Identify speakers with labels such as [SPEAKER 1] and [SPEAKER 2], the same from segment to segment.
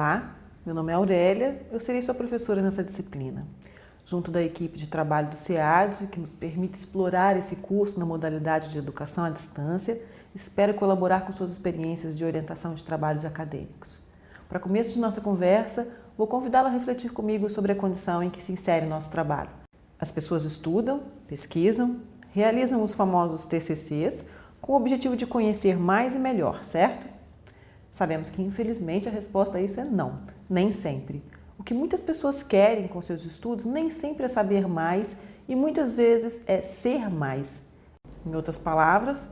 [SPEAKER 1] Olá, meu nome é Aurélia, eu serei sua professora nessa disciplina. Junto da equipe de trabalho do SEAD, que nos permite explorar esse curso na modalidade de educação à distância, espero colaborar com suas experiências de orientação de trabalhos acadêmicos. Para começo de nossa conversa, vou convidá-la a refletir comigo sobre a condição em que se insere nosso trabalho. As pessoas estudam, pesquisam, realizam os famosos TCCs com o objetivo de conhecer mais e melhor, certo? Sabemos que, infelizmente, a resposta a isso é não, nem sempre. O que muitas pessoas querem com seus estudos nem sempre é saber mais e muitas vezes é ser mais. Em outras palavras,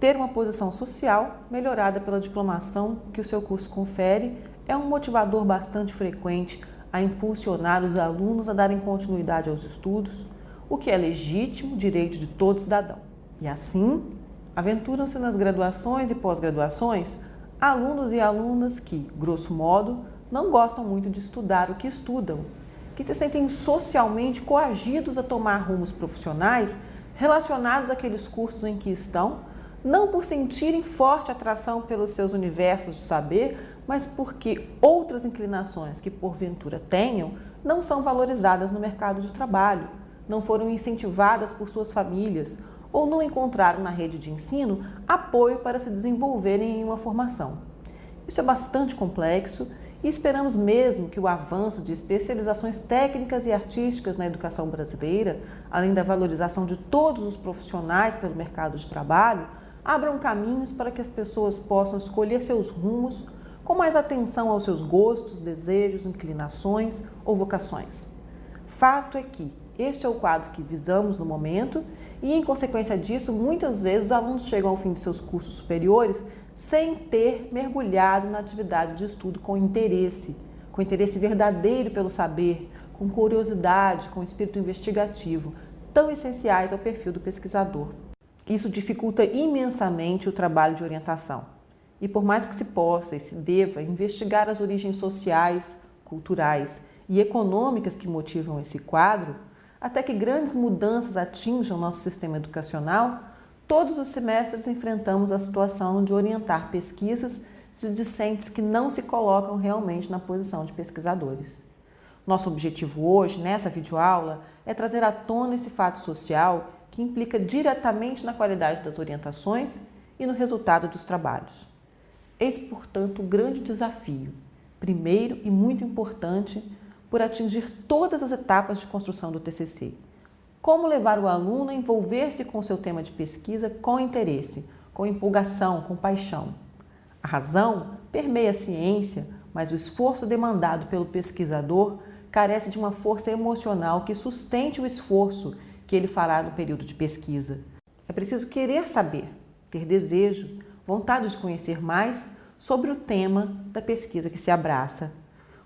[SPEAKER 1] ter uma posição social melhorada pela diplomação que o seu curso confere é um motivador bastante frequente a impulsionar os alunos a darem continuidade aos estudos, o que é legítimo direito de todo cidadão. E assim, aventuram-se nas graduações e pós-graduações alunos e alunas que, grosso modo, não gostam muito de estudar o que estudam, que se sentem socialmente coagidos a tomar rumos profissionais relacionados àqueles cursos em que estão, não por sentirem forte atração pelos seus universos de saber, mas porque outras inclinações que porventura tenham não são valorizadas no mercado de trabalho, não foram incentivadas por suas famílias ou não encontraram na rede de ensino apoio para se desenvolverem em uma formação. Isso é bastante complexo e esperamos mesmo que o avanço de especializações técnicas e artísticas na educação brasileira, além da valorização de todos os profissionais pelo mercado de trabalho, abram caminhos para que as pessoas possam escolher seus rumos com mais atenção aos seus gostos, desejos, inclinações ou vocações. Fato é que este é o quadro que visamos no momento e, em consequência disso, muitas vezes os alunos chegam ao fim de seus cursos superiores sem ter mergulhado na atividade de estudo com interesse, com interesse verdadeiro pelo saber, com curiosidade, com espírito investigativo, tão essenciais ao perfil do pesquisador. Isso dificulta imensamente o trabalho de orientação. E por mais que se possa e se deva investigar as origens sociais, culturais e econômicas que motivam esse quadro, até que grandes mudanças atinjam nosso sistema educacional, todos os semestres enfrentamos a situação de orientar pesquisas de discentes que não se colocam realmente na posição de pesquisadores. Nosso objetivo hoje, nessa videoaula, é trazer à tona esse fato social que implica diretamente na qualidade das orientações e no resultado dos trabalhos. Eis, portanto, o grande desafio, primeiro e muito importante, por atingir todas as etapas de construção do TCC. Como levar o aluno a envolver-se com seu tema de pesquisa com interesse, com empolgação, com paixão. A razão permeia a ciência, mas o esforço demandado pelo pesquisador carece de uma força emocional que sustente o esforço que ele fará no período de pesquisa. É preciso querer saber, ter desejo, vontade de conhecer mais sobre o tema da pesquisa que se abraça.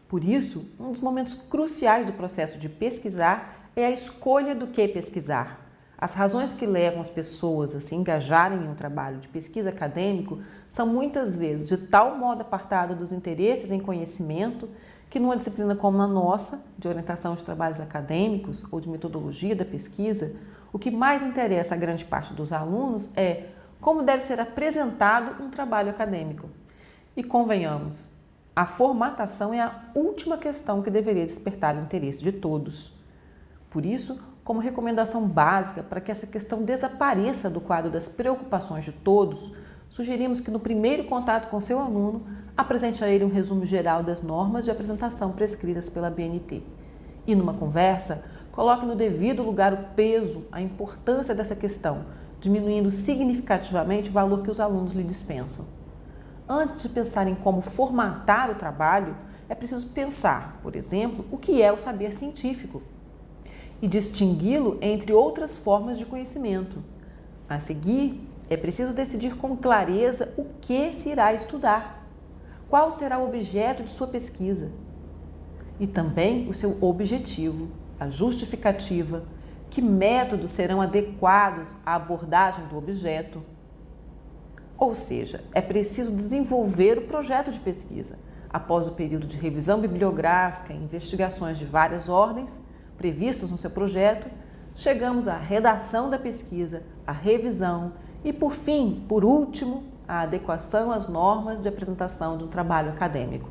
[SPEAKER 1] Por isso, um dos momentos cruciais do processo de pesquisar é a escolha do que pesquisar. As razões que levam as pessoas a se engajarem em um trabalho de pesquisa acadêmico são muitas vezes de tal modo apartadas dos interesses em conhecimento que numa disciplina como a nossa, de orientação de trabalhos acadêmicos ou de metodologia da pesquisa, o que mais interessa a grande parte dos alunos é como deve ser apresentado um trabalho acadêmico. E convenhamos, a formatação é a última questão que deveria despertar o interesse de todos. Por isso, como recomendação básica para que essa questão desapareça do quadro das preocupações de todos, sugerimos que no primeiro contato com seu aluno, apresente a ele um resumo geral das normas de apresentação prescritas pela BNT. E numa conversa, coloque no devido lugar o peso, a importância dessa questão, diminuindo significativamente o valor que os alunos lhe dispensam. Antes de pensar em como formatar o trabalho, é preciso pensar, por exemplo, o que é o saber científico e distingui-lo entre outras formas de conhecimento. A seguir, é preciso decidir com clareza o que se irá estudar, qual será o objeto de sua pesquisa e também o seu objetivo, a justificativa, que métodos serão adequados à abordagem do objeto ou seja, é preciso desenvolver o projeto de pesquisa. Após o período de revisão bibliográfica e investigações de várias ordens previstos no seu projeto, chegamos à redação da pesquisa, à revisão e, por fim, por último, à adequação às normas de apresentação de um trabalho acadêmico.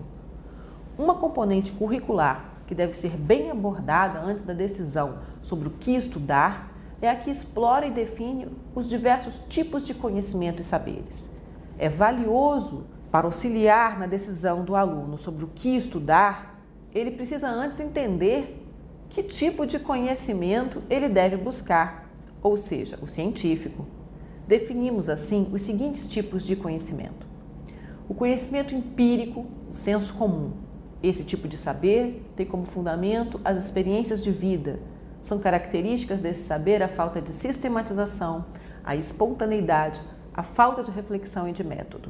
[SPEAKER 1] uma componente curricular que deve ser bem abordada antes da decisão sobre o que estudar é a que explora e define os diversos tipos de conhecimento e saberes. É valioso para auxiliar na decisão do aluno sobre o que estudar, ele precisa antes entender que tipo de conhecimento ele deve buscar, ou seja, o científico. Definimos assim os seguintes tipos de conhecimento: o conhecimento empírico, o senso comum. Esse tipo de saber tem como fundamento as experiências de vida. São características desse saber a falta de sistematização, a espontaneidade, a falta de reflexão e de método.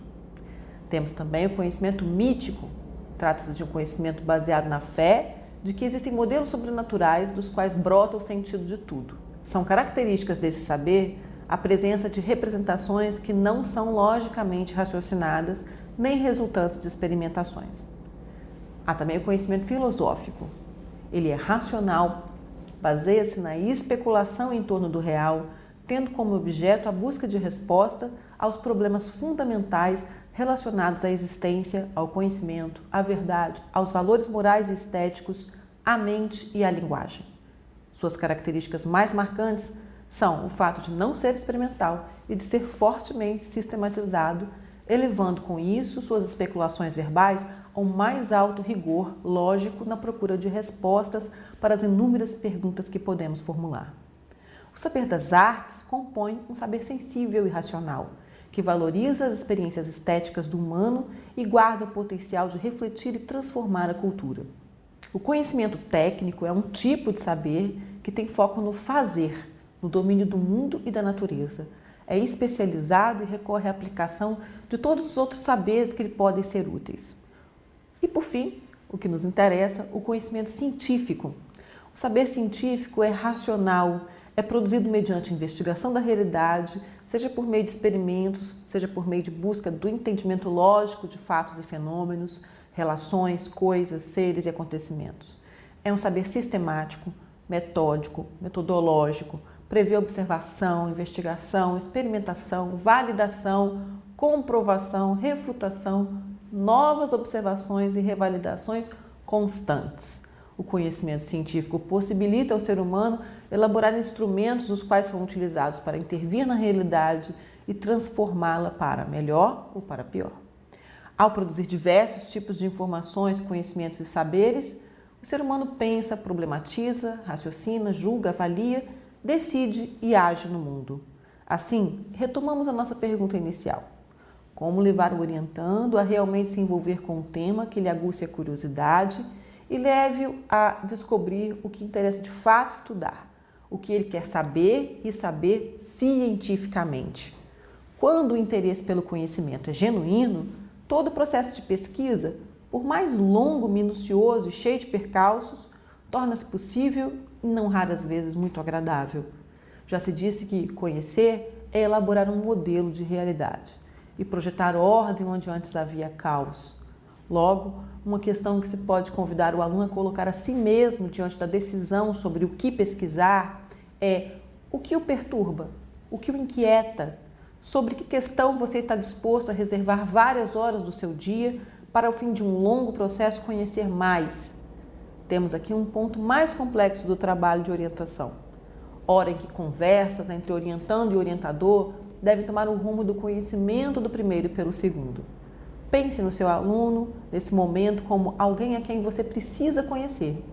[SPEAKER 1] Temos também o conhecimento mítico. Trata-se de um conhecimento baseado na fé de que existem modelos sobrenaturais dos quais brota o sentido de tudo. São características desse saber a presença de representações que não são logicamente raciocinadas nem resultantes de experimentações. Há também o conhecimento filosófico. Ele é racional, baseia-se na especulação em torno do real, tendo como objeto a busca de resposta aos problemas fundamentais relacionados à existência, ao conhecimento, à verdade, aos valores morais e estéticos, à mente e à linguagem. Suas características mais marcantes são o fato de não ser experimental e de ser fortemente sistematizado, elevando com isso suas especulações verbais ao mais alto rigor lógico na procura de respostas para as inúmeras perguntas que podemos formular. O saber das artes compõe um saber sensível e racional que valoriza as experiências estéticas do humano e guarda o potencial de refletir e transformar a cultura. O conhecimento técnico é um tipo de saber que tem foco no fazer, no domínio do mundo e da natureza. É especializado e recorre à aplicação de todos os outros saberes que lhe podem ser úteis. E por fim, o que nos interessa, o conhecimento científico. O saber científico é racional, é produzido mediante investigação da realidade, seja por meio de experimentos, seja por meio de busca do entendimento lógico de fatos e fenômenos, relações, coisas, seres e acontecimentos. É um saber sistemático, metódico, metodológico, prevê observação, investigação, experimentação, validação, comprovação, refutação, novas observações e revalidações constantes. O conhecimento científico possibilita ao ser humano elaborar instrumentos os quais são utilizados para intervir na realidade e transformá-la para melhor ou para pior. Ao produzir diversos tipos de informações, conhecimentos e saberes, o ser humano pensa, problematiza, raciocina, julga, avalia, decide e age no mundo. Assim, retomamos a nossa pergunta inicial. Como levar o orientando a realmente se envolver com um tema que lhe aguce a curiosidade e leve-o a descobrir o que interessa de fato estudar, o que ele quer saber e saber cientificamente. Quando o interesse pelo conhecimento é genuíno, todo o processo de pesquisa, por mais longo, minucioso e cheio de percalços, torna-se possível e não raras vezes muito agradável. Já se disse que conhecer é elaborar um modelo de realidade e projetar ordem onde antes havia caos. Logo, uma questão que se pode convidar o aluno a colocar a si mesmo diante da decisão sobre o que pesquisar é o que o perturba, o que o inquieta, sobre que questão você está disposto a reservar várias horas do seu dia para, ao fim de um longo processo, conhecer mais. Temos aqui um ponto mais complexo do trabalho de orientação. Hora em que conversas entre orientando e orientador devem tomar o rumo do conhecimento do primeiro pelo segundo. Pense no seu aluno nesse momento como alguém a quem você precisa conhecer.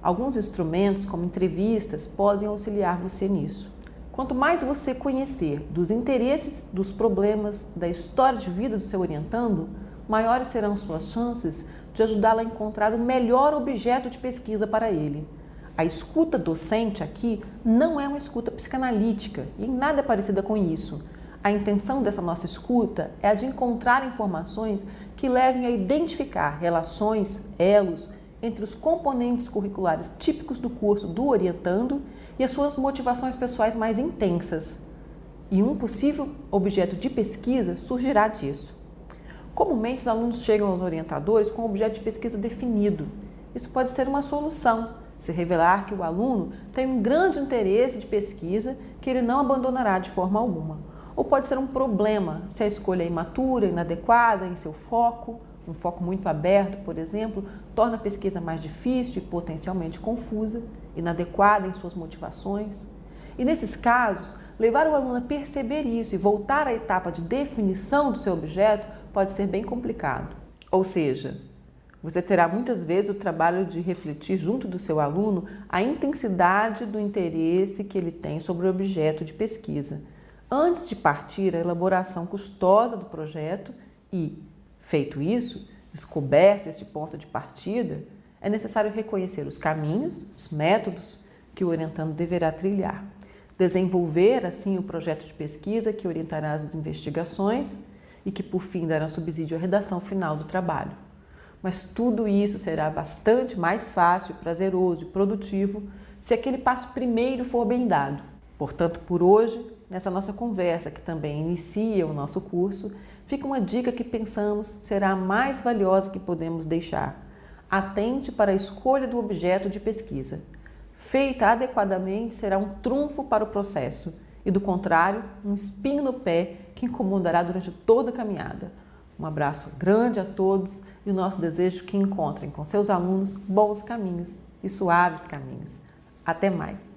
[SPEAKER 1] Alguns instrumentos, como entrevistas, podem auxiliar você nisso. Quanto mais você conhecer dos interesses, dos problemas, da história de vida do seu orientando, maiores serão suas chances de ajudá-lo a encontrar o melhor objeto de pesquisa para ele. A escuta docente aqui não é uma escuta psicanalítica e nada é parecida com isso. A intenção dessa nossa escuta é a de encontrar informações que levem a identificar relações, elos entre os componentes curriculares típicos do curso do orientando e as suas motivações pessoais mais intensas. E um possível objeto de pesquisa surgirá disso. Comumente, os alunos chegam aos orientadores com um objeto de pesquisa definido. Isso pode ser uma solução, se revelar que o aluno tem um grande interesse de pesquisa que ele não abandonará de forma alguma ou pode ser um problema se a escolha é imatura, inadequada em seu foco, um foco muito aberto, por exemplo, torna a pesquisa mais difícil e potencialmente confusa, inadequada em suas motivações. E nesses casos, levar o aluno a perceber isso e voltar à etapa de definição do seu objeto pode ser bem complicado. Ou seja, você terá muitas vezes o trabalho de refletir junto do seu aluno a intensidade do interesse que ele tem sobre o objeto de pesquisa, antes de partir à elaboração custosa do projeto e, feito isso, descoberto este ponto de partida, é necessário reconhecer os caminhos, os métodos que o orientando deverá trilhar, desenvolver assim o projeto de pesquisa que orientará as investigações e que por fim dará subsídio à redação final do trabalho mas tudo isso será bastante mais fácil, prazeroso e produtivo se aquele passo primeiro for bem dado. Portanto, por hoje, nessa nossa conversa, que também inicia o nosso curso, fica uma dica que pensamos será a mais valiosa que podemos deixar. Atente para a escolha do objeto de pesquisa. Feita adequadamente, será um trunfo para o processo e, do contrário, um espinho no pé que incomodará durante toda a caminhada. Um abraço grande a todos e o nosso desejo que encontrem com seus alunos bons caminhos e suaves caminhos. Até mais!